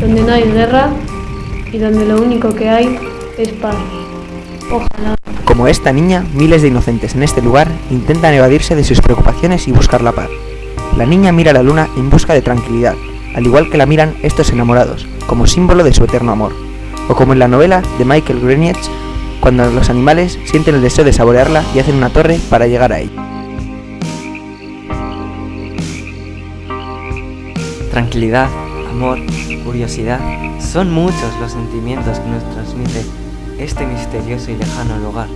donde no hay guerra y donde lo único que hay es paz. Ojalá. Como esta niña, miles de inocentes en este lugar intentan evadirse de sus preocupaciones y buscar la paz. La niña mira a la luna en busca de tranquilidad, al igual que la miran estos enamorados, como símbolo de su eterno amor. O como en la novela de Michael Greenwich, cuando los animales sienten el deseo de saborearla y hacen una torre para llegar a ella. Tranquilidad, amor, curiosidad, son muchos los sentimientos que nos transmite este misterioso y lejano lugar.